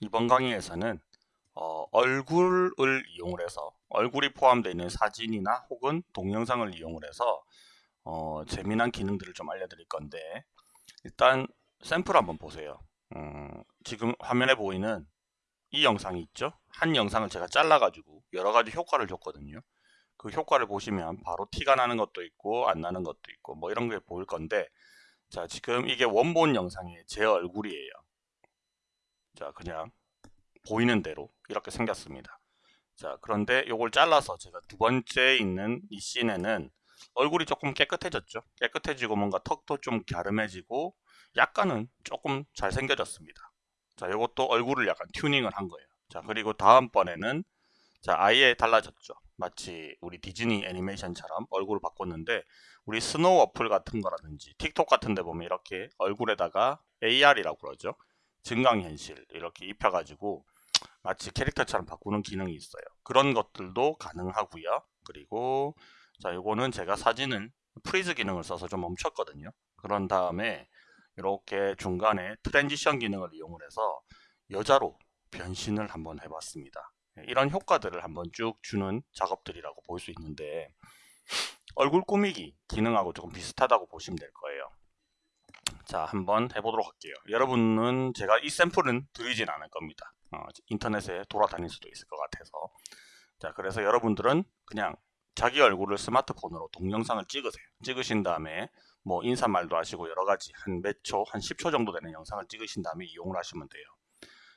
이번 강의에서는 어, 얼굴을 이용을 해서 얼굴이 포함되어 있는 사진이나 혹은 동영상을 이용을 해서 어, 재미난 기능들을 좀 알려드릴 건데 일단 샘플 한번 보세요. 음, 지금 화면에 보이는 이 영상이 있죠? 한 영상을 제가 잘라 가지고 여러 가지 효과를 줬거든요. 그 효과를 보시면 바로 티가 나는 것도 있고 안 나는 것도 있고 뭐 이런 게 보일 건데 자 지금 이게 원본 영상의 제 얼굴이에요 자 그냥 보이는 대로 이렇게 생겼습니다. 자 그런데 이걸 잘라서 제가 두 번째 있는 이 씬에는 얼굴이 조금 깨끗해졌죠? 깨끗해지고 뭔가 턱도 좀 갸름해지고 약간은 조금 잘생겨졌습니다. 자 이것도 얼굴을 약간 튜닝을 한 거예요. 자 그리고 다음번에는 자 아예 달라졌죠? 마치 우리 디즈니 애니메이션처럼 얼굴을 바꿨는데 우리 스노우 어플 같은 거라든지 틱톡 같은 데 보면 이렇게 얼굴에다가 AR이라고 그러죠 증강현실 이렇게 입혀가지고 마치 캐릭터처럼 바꾸는 기능이 있어요. 그런 것들도 가능하고요. 그리고 자 요거는 제가 사진을 freeze 기능을 써서 좀 멈췄거든요. 그런 다음에 이렇게 중간에 transition 기능을 이용을 해서 여자로 변신을 한번 해봤습니다. 이런 효과들을 한번 쭉 주는 작업들이라고 볼 수 있는데 얼굴 꾸미기 기능하고 조금 비슷하다고 보시면 될 거예요. 자 한번 해보도록 할게요. 여러분은 제가 이 샘플은 드리진 않을 겁니다. 어, 인터넷에 돌아다닐 수도 있을 것 같아서. 자 그래서 여러분들은 그냥 자기 얼굴을 스마트폰으로 동영상을 찍으세요. 찍으신 다음에 뭐 인사말도 하시고 여러가지 한 몇 초, 한 10초 정도 되는 영상을 찍으신 다음에 이용을 하시면 돼요.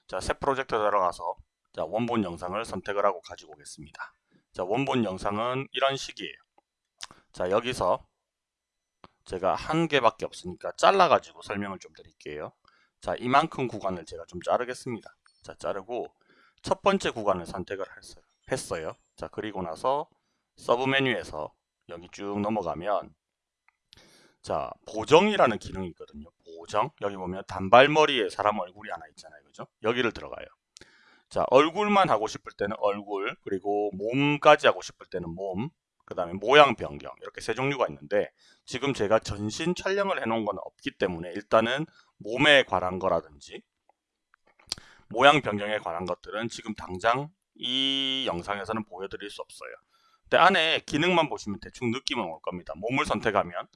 자새 프로젝트 들어가서 자 원본 영상을 선택을 하고 가지고 오겠습니다. 자 원본 영상은 이런 식이에요. 자 여기서 제가 한 개밖에 없으니까 잘라 가지고 설명을 좀 드릴게요. 자 이만큼 구간을 제가 좀 자르겠습니다. 자 자르고 첫 번째 구간을 선택을 했어요. 했어요. 자 그리고 나서 서브 메뉴에서 여기 쭉 넘어가면 자 보정이라는 기능이 있거든요. 보정. 여기 보면 단발머리에 사람 얼굴이 하나 있잖아요. 그죠? 여기를 들어가요. 자 얼굴만 하고 싶을 때는 얼굴 그리고 몸까지 하고 싶을 때는 몸 그 다음에 모양 변경 이렇게 세 종류가 있는데 지금 제가 전신 촬영을 해 놓은 건 없기 때문에 일단은 몸에 관한 거라든지 모양 변경에 관한 것들은 지금 당장 이 영상에서는 보여드릴 수 없어요. 근데 안에 기능만 보시면 대충 느낌은 올 겁니다. 몸을 선택하면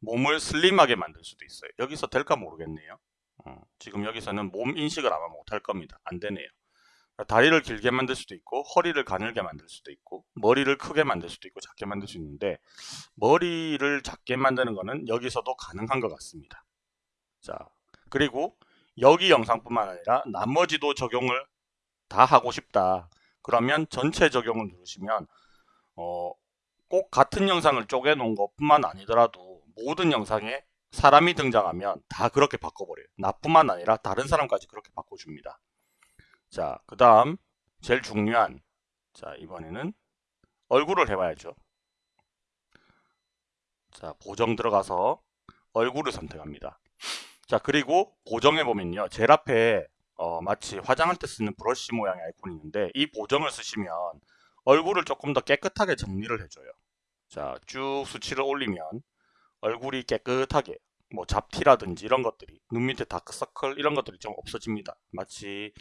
몸을 슬림하게 만들 수도 있어요. 여기서 될까 모르겠네요. 어, 지금 여기서는 몸 인식을 아마 못할 겁니다. 안 되네요 다리를 길게 만들 수도 있고 허리를 가늘게 만들 수도 있고 머리를 크게 만들 수도 있고 작게 만들 수 있는데 머리를 작게 만드는 거는 여기서도 가능한 것 같습니다. 자 그리고 여기 영상뿐만 아니라 나머지도 적용을 다 하고 싶다. 그러면 전체 적용을 누르시면 어, 꼭 같은 영상을 쪼개 놓은 것뿐만 아니더라도 모든 영상에 사람이 등장하면 다 그렇게 바꿔버려요. 나뿐만 아니라 다른 사람까지 그렇게 바꿔줍니다 자, 그 다음 제일 중요한 자 이번에는 얼굴을 해봐야죠. 자, 보정 들어가서 얼굴을 선택합니다. 자, 그리고 보정해 보면요. 제일 앞에 어, 마치 화장할 때 쓰는 브러쉬 모양의 아이콘이 있는데 이 보정을 쓰시면 얼굴을 조금 더 깨끗하게 정리를 해줘요. 자, 쭉 수치를 올리면 얼굴이 깨끗하게 뭐 잡티라든지 이런 것들이 눈 밑에 다크서클 이런 것들이 좀 없어집니다. 마치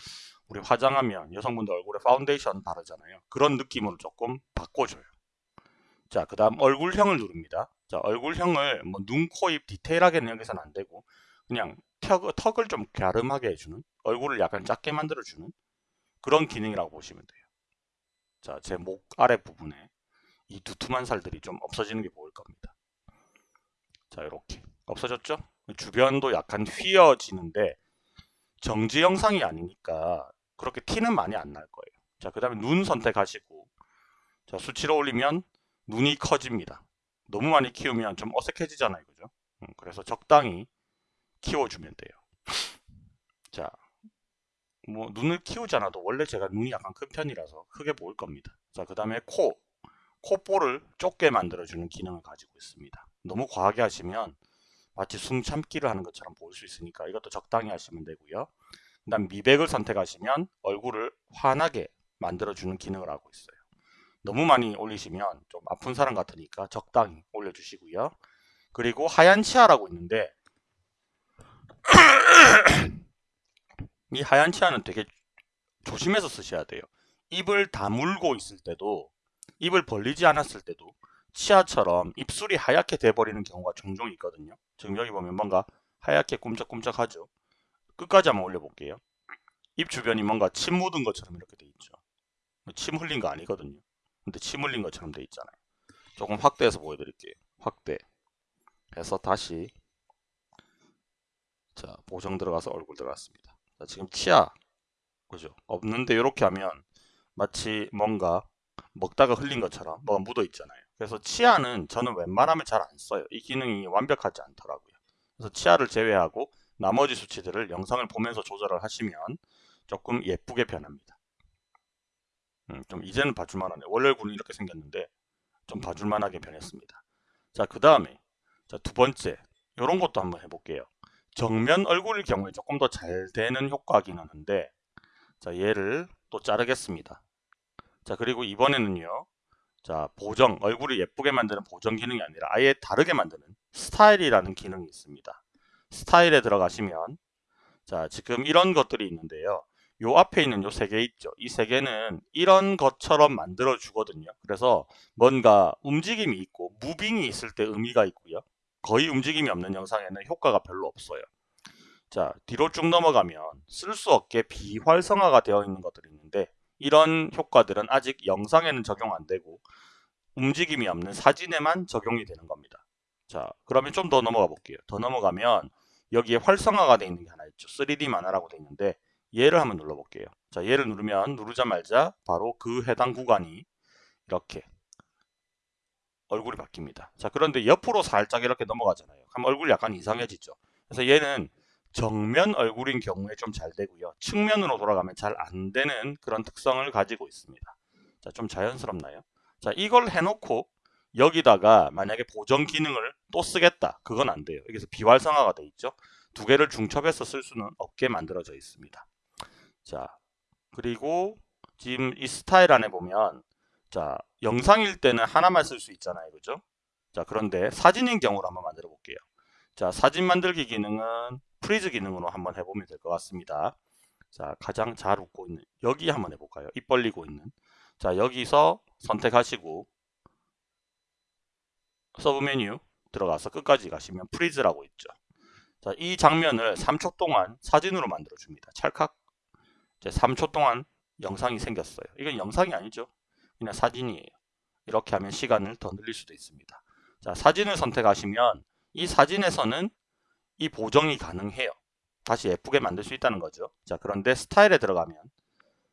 우리 화장하면 여성분들 얼굴에 파운데이션 바르잖아요. 그런 느낌으로 조금 바꿔줘요. 자, 그 다음 얼굴형을 누릅니다. 자, 얼굴형을 뭐 눈, 코, 입 디테일하게는 여기서는 안 되고 그냥 턱, 턱을 좀 갸름하게 해주는 얼굴을 약간 작게 만들어주는 그런 기능이라고 보시면 돼요. 자, 제 목 아래 부분에 이 두툼한 살들이 좀 없어지는 게 보일 겁니다. 자, 이렇게 없어졌죠? 주변도 약간 휘어지는데 정지 영상이 아니니까 그렇게 티는 많이 안 날 거예요. 자, 그 다음에 눈 선택하시고 자, 수치를 올리면 눈이 커집니다. 너무 많이 키우면 좀 어색해지잖아요. 그죠? 음, 그래서 적당히 키워주면 돼요. 자, 뭐 눈을 키우지 않아도 원래 제가 눈이 약간 큰 편이라서 크게 보일 겁니다. 자, 그 다음에 코, 코볼을 좁게 만들어주는 기능을 가지고 있습니다. 너무 과하게 하시면 마치 숨 참기를 하는 것처럼 보일 수 있으니까 이것도 적당히 하시면 되고요. 그 다음 미백을 선택하시면 얼굴을 환하게 만들어주는 기능을 하고 있어요. 너무 많이 올리시면 좀 아픈 사람 같으니까 적당히 올려주시고요. 그리고 하얀 치아라고 있는데 이 하얀 치아는 되게 조심해서 쓰셔야 돼요. 입을 다물고 있을 때도 입을 벌리지 않았을 때도 치아처럼 입술이 하얗게 돼버리는 경우가 종종 있거든요. 지금 여기 보면 뭔가 하얗게 꿈쩍꿈쩍하죠. 끝까지 한번 올려볼게요. 입 주변이 뭔가 침 묻은 것처럼 이렇게 돼 있죠. 침 흘린 거 아니거든요. 근데 침 흘린 것처럼 돼 있잖아요. 조금 확대해서 보여드릴게요. 확대. 해서 다시 자 보정 들어가서 얼굴 들어갔습니다. 자, 지금 치아 그죠? 없는데 이렇게 하면 마치 뭔가 먹다가 흘린 것처럼 뭐가 묻어 있잖아요. 그래서 치아는 저는 웬만하면 잘 안 써요. 이 기능이 완벽하지 않더라고요. 그래서 치아를 제외하고 나머지 수치들을 영상을 보면서 조절을 하시면 조금 예쁘게 변합니다. 음, 좀 이제는 봐줄만하네. 원래 얼굴은 이렇게 생겼는데 좀 봐줄만하게 변했습니다. 자, 그 다음에 두 번째 이런 것도 한번 해볼게요. 정면 얼굴일 경우에 조금 더 잘 되는 효과긴 하는데 자 얘를 또 자르겠습니다. 자 그리고 이번에는요. 자 보정 얼굴을 예쁘게 만드는 보정 기능이 아니라 아예 다르게 만드는 스타일이라는 기능이 있습니다. 스타일에 들어가시면 자 지금 이런 것들이 있는데요. 요 앞에 있는 요 세 개 있죠. 이 세 개는 이런 것처럼 만들어 주거든요. 그래서 뭔가 움직임이 있고 무빙이 있을 때 의미가 있고요. 거의 움직임이 없는 영상에는 효과가 별로 없어요. 자 뒤로 쭉 넘어가면 쓸 수 없게 비활성화가 되어 있는 것들이 있는데 이런 효과들은 아직 영상에는 적용 안 되고 움직임이 없는 사진에만 적용이 되는 겁니다. 자 그러면 좀 더 넘어가 볼게요. 더 넘어가면 여기에 활성화가 되어 있는 게 하나 있죠. 3D 만화라고 되어 있는데 얘를 한번 눌러볼게요. 자 얘를 누르면 누르자마자 바로 그 해당 구간이 이렇게 얼굴이 바뀝니다. 자 그런데 옆으로 살짝 이렇게 넘어가잖아요. 그럼 얼굴이 약간 이상해지죠. 그래서 얘는 정면 얼굴인 경우에 좀 잘 되고요. 측면으로 돌아가면 잘 안 되는 그런 특성을 가지고 있습니다. 자, 좀 자연스럽나요? 자, 이걸 해놓고 여기다가 만약에 보정 기능을 또 쓰겠다. 그건 안 돼요. 여기서 비활성화가 돼 있죠. 두 개를 중첩해서 쓸 수는 없게 만들어져 있습니다. 자, 그리고 지금 이 스타일 안에 보면 자, 영상일 때는 하나만 쓸 수 있잖아요. 그죠? 자, 그런데 사진인 경우로 한번 만들어 볼게요. 자, 사진 만들기 기능은 freeze 기능으로 한번 해보면 될 것 같습니다. 자, 가장 잘 웃고 있는 여기 한번 해볼까요? 입 벌리고 있는 자, 여기서 선택하시고 서브 메뉴 들어가서 끝까지 가시면 freeze라고 있죠. 자, 이 장면을 3초 동안 사진으로 만들어 줍니다. 찰칵. 이제 3초 동안 영상이 생겼어요. 이건 영상이 아니죠. 그냥 사진이에요. 이렇게 하면 시간을 더 늘릴 수도 있습니다. 자, 사진을 선택하시면 이 사진에서는 이 보정이 가능해요. 다시 예쁘게 만들 수 있다는 거죠. 자 그런데 스타일에 들어가면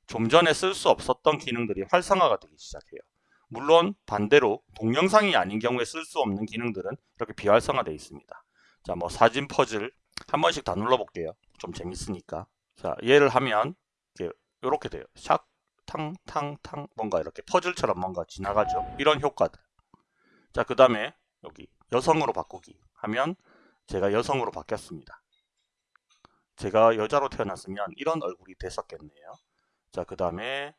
좀 전에 쓸 수 없었던 기능들이 활성화가 되기 시작해요. 물론 반대로 동영상이 아닌 경우에 쓸 수 없는 기능들은 이렇게 비활성화되어 있습니다. 자 뭐 사진 퍼즐 한 번씩 다 눌러볼게요. 좀 재밌으니까. 자 얘를 하면 이렇게, 돼요. 샥 탕 탕 탕 뭔가 이렇게 퍼즐처럼 뭔가 지나가죠. 이런 효과들. 자 그 다음에 여기 여성으로 바꾸기 하면 제가 여성으로 바뀌었습니다. 제가 여자로 태어났으면 이런 얼굴이 됐었겠네요. 자, 그 다음에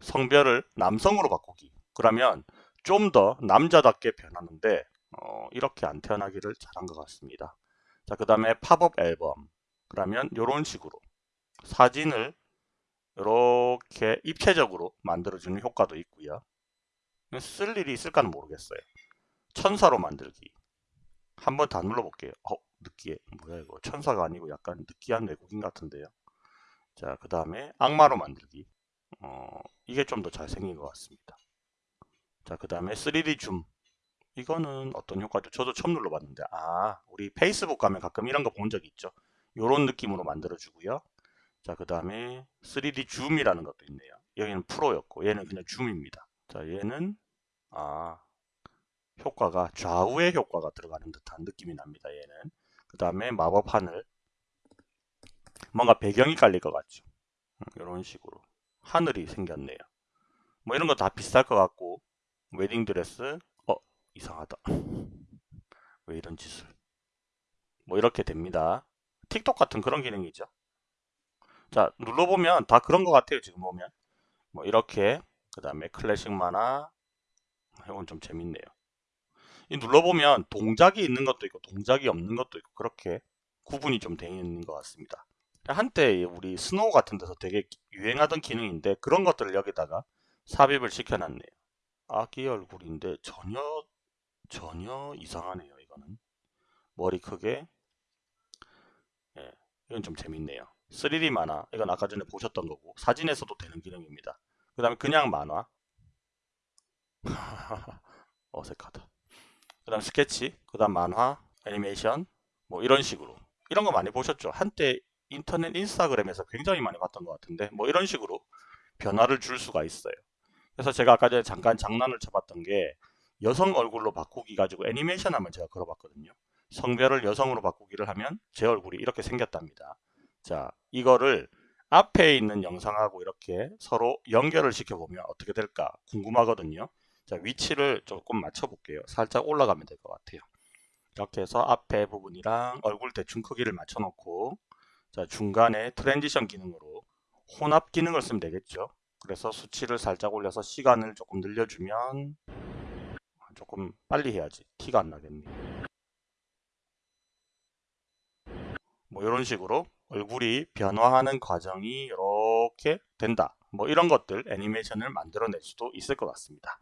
성별을 남성으로 바꾸기. 그러면 좀 더 남자답게 변하는데 어, 이렇게 안 태어나기를 잘한 것 같습니다. 자, 그 다음에 팝업 앨범. 그러면 이런 식으로 사진을 이렇게 입체적으로 만들어주는 효과도 있고요. 쓸 일이 있을까는 모르겠어요. 천사로 만들기. 한번 다 눌러볼게요. 어, 느끼해. 뭐야 이거. 천사가 아니고 약간 느끼한 외국인 같은데요. 자, 그 다음에 악마로 만들기. 어, 이게 좀 더 잘생긴 것 같습니다. 자, 그 다음에 3D 줌. 이거는 어떤 효과죠? 저도 처음 눌러봤는데 아, 우리 페이스북 가면 가끔 이런 거 본적 있죠? 이런 느낌으로 만들어주고요. 자, 그 다음에 3D 줌이라는 것도 있네요. 여기는 프로였고 얘는 그냥 줌입니다. 자, 얘는 아 효과가 좌우의 효과가 들어가는 듯한 느낌이 납니다. 얘는 그 다음에 마법 하늘 뭔가 배경이 깔릴 것 같죠. 이런 음, 식으로 하늘이 생겼네요. 뭐 이런 거 다 비쌀 것 같고 웨딩드레스 어 이상하다. 왜 이런 짓을 뭐 이렇게 됩니다. 틱톡 같은 그런 기능이죠. 자 눌러보면 다 그런 것 같아요. 지금 보면 뭐 이렇게 그 다음에 클래식 만화 이건 좀 재밌네요. 눌러보면 동작이 있는 것도 있고 동작이 없는 것도 있고 그렇게 구분이 좀 되어 있는 것 같습니다. 한때 우리 스노우 같은 데서 되게 유행하던 기능인데 그런 것들을 여기다가 삽입을 시켜놨네요. 아기 얼굴인데 전혀 전혀 이상하네요. 이거는 머리 크게 예, 이건 좀 재밌네요. 3D 만화 이건 아까 전에 보셨던 거고 사진에서도 되는 기능입니다. 그 다음에 그냥 만화 어색하다. 그 다음 스케치 그 다음 만화 애니메이션 뭐 이런 식으로 이런 거 많이 보셨죠? 한때 인터넷 인스타그램에서 굉장히 많이 봤던 것 같은데 뭐 이런 식으로 변화를 줄 수가 있어요. 그래서 제가 아까 전에 잠깐 장난을 쳐봤던 게 여성 얼굴로 바꾸기 가지고 애니메이션 하면 제가 걸어봤거든요. 성별을 여성으로 바꾸기를 하면 제 얼굴이 이렇게 생겼답니다. 자, 이거를 앞에 있는 영상하고 이렇게 서로 연결을 시켜보면 어떻게 될까 궁금하거든요. 자, 위치를 조금 맞춰볼게요. 살짝 올라가면 될 것 같아요. 이렇게 해서 앞에 부분이랑 얼굴 대충 크기를 맞춰놓고 자, 중간에 transition 기능으로 혼합 기능을 쓰면 되겠죠. 그래서 수치를 살짝 올려서 시간을 조금 늘려주면 조금 빨리 해야지 티가 안 나겠네. 뭐 이런 식으로 얼굴이 변화하는 과정이 이렇게 된다. 뭐 이런 것들 애니메이션을 만들어낼 수도 있을 것 같습니다.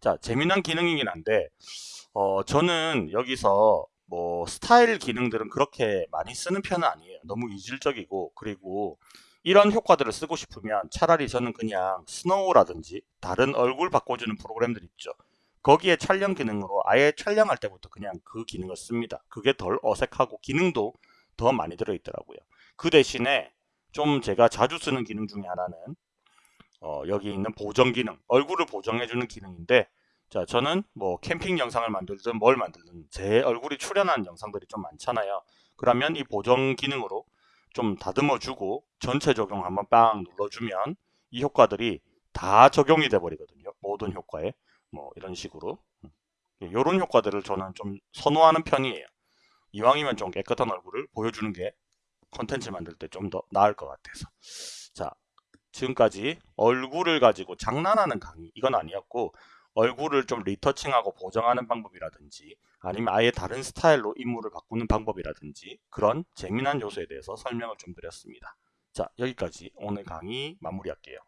자 재미난 기능이긴 한데 어, 저는 여기서 뭐 스타일 기능들은 그렇게 많이 쓰는 편은 아니에요. 너무 이질적이고 그리고 이런 효과들을 쓰고 싶으면 차라리 저는 그냥 스노우라든지 다른 얼굴 바꿔주는 프로그램들 있죠. 거기에 촬영 기능으로 아예 촬영할 때부터 그냥 그 기능을 씁니다. 그게 덜 어색하고 기능도 더 많이 들어있더라고요. 그 대신에 좀 제가 자주 쓰는 기능 중에 하나는 어, 여기 있는 보정 기능, 얼굴을 보정해주는 기능인데 자 저는 뭐 캠핑 영상을 만들든 뭘 만들든 제 얼굴이 출연한 영상들이 좀 많잖아요. 그러면 이 보정 기능으로 좀 다듬어 주고 전체 적용 한번 빵 눌러주면 이 효과들이 다 적용이 돼 버리거든요. 모든 효과에 뭐 이런 식으로 이런 효과들을 저는 좀 선호하는 편이에요. 이왕이면 좀 깨끗한 얼굴을 보여주는 게 컨텐츠 만들 때 좀 더 나을 것 같아서 자 지금까지 얼굴을 가지고 장난하는 강의 이건 아니었고 얼굴을 좀 리터칭하고 보정하는 방법이라든지 아니면 아예 다른 스타일로 인물을 바꾸는 방법이라든지 그런 재미난 요소에 대해서 설명을 좀 드렸습니다. 자 여기까지 오늘 강의 마무리할게요.